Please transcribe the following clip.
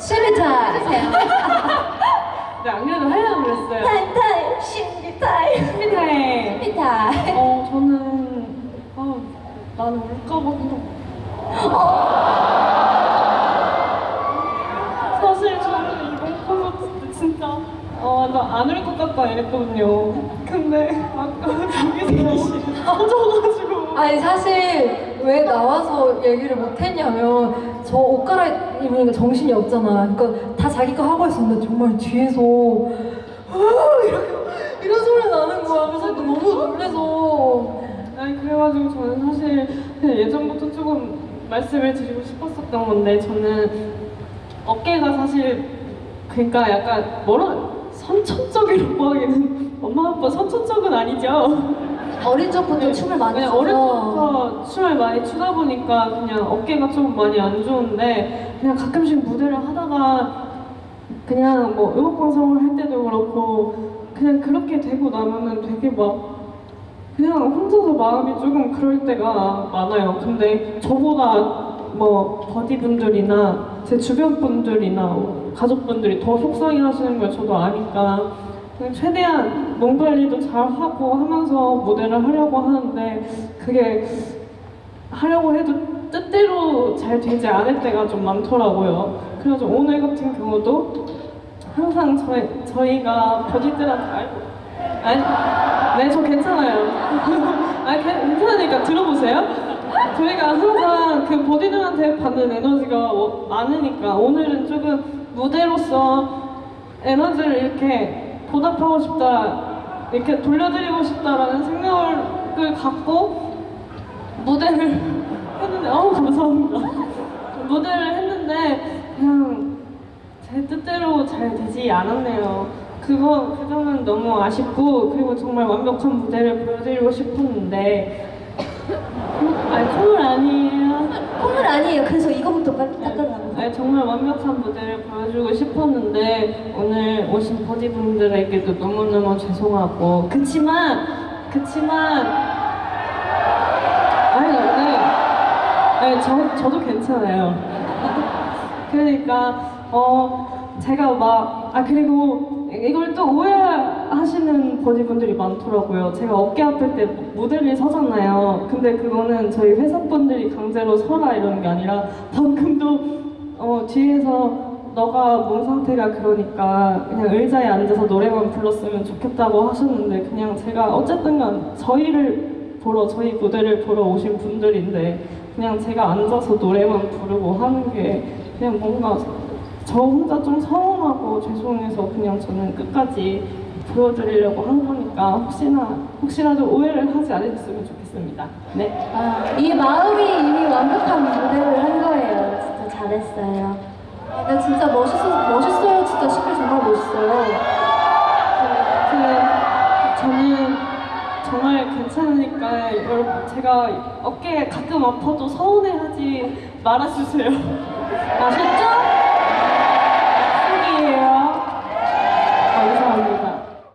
신비타임! 네, 안 그래도 하려고 그랬어요. 타임 타임! 신비타임! 신비타임. 신비타임! 어, 저는, 아, 나는 울까봐 그냥. 사실 저는 이번 콘서트 때 진짜, 어, 나 안 울 것 같다 이랬거든요. 근데 아까 저기서 터져가지고. 아니 사실 왜 나와서 얘기를 못 했냐면 저 옷 갈아입으니까 정신이 없잖아. 그러니까 다 자기 거 하고 있었는데 정말 뒤에서 으아 이렇게 이런 소리 나는 거야. 그래서 너무 놀래서 아니 그래가지고 저는 사실 그냥 예전부터 조금 말씀을 드리고 싶었었던 건데 저는 어깨가 사실 그러니까 약간 뭐라 선천적이라고 하기는 엄마 아빠 선천적은 아니죠. 어린 적부터 춤을 많이 춰서 어릴 때부터 춤을 많이 추다 보니까 그냥 어깨가 좀 많이 안 좋은데 그냥 가끔씩 무대를 하다가 그냥 뭐 음악 방송을 할 때도 그렇고 그냥 그렇게 되고 나면은 되게 막 그냥 혼자서 마음이 조금 그럴 때가 많아요. 근데 저보다 뭐 버디분들이나 제 주변 분들이나 뭐 가족분들이 더 속상해 하시는 걸 저도 아니까 그냥 최대한 몸 관리도 잘 하고 하면서 무대를 하려고 하는데 그게 하려고 해도 뜻대로 잘 되지 않을 때가 좀 많더라고요. 그래서 오늘 같은 경우도 항상 저희, 저희가 버디들한테 알고 네, 저 괜찮아요. 아, 괜찮으니까 들어보세요. 저희가 항상 그 버디들한테 받는 에너지가 어- 많으니까 오늘은 조금 무대로서 에너지를 이렇게 보답하고 싶다, 이렇게 돌려드리고 싶다라는 생각을 갖고 무대를 했는데, 어우, 감사합니다. 무대를 했는데, 그냥 제 뜻대로 잘 되지 않았네요. 그거 그 점은 너무 아쉽고 그리고 정말 완벽한 무대를 보여드리고 싶었는데 아니 콧물 아니에요. 콧물 아니에요. 그래서 이거부터 빨리 닦으라고. 아니 정말 완벽한 무대를 보여주고 싶었는데 오늘 오신 버디분들에게도 너무너무 죄송하고 그치만 그치만 아니 네. 아니 저 저도 괜찮아요. 그러니까 어 제가 막 아 그리고 이걸 또 오해하시는 버디분들이 많더라고요. 제가 어깨 아플 때 무대를 서잖아요. 근데 그거는 저희 회사분들이 강제로 서라 이러는 게 아니라 방금도 어 뒤에서 너가 몸 상태가 그러니까 그냥 의자에 앉아서 노래만 불렀으면 좋겠다고 하셨는데 그냥 제가 어쨌든 간 저희를 보러 저희 무대를 보러 오신 분들인데 그냥 제가 앉아서 노래만 부르고 하는 게 그냥 뭔가 저 혼자 좀 서운하고 죄송해서 그냥 저는 끝까지 보여드리려고 한 거니까 혹시나 혹시라도 오해를 하지 않으셨으면 좋겠습니다. 네. 아, 이 마음이 이미 완벽한 무대를 한 거예요. 진짜 잘했어요. 아, 근데 진짜 멋있어 정말 괜찮으니까 여러분 제가 어깨 가끔 아파도 서운해하지 말아주세요.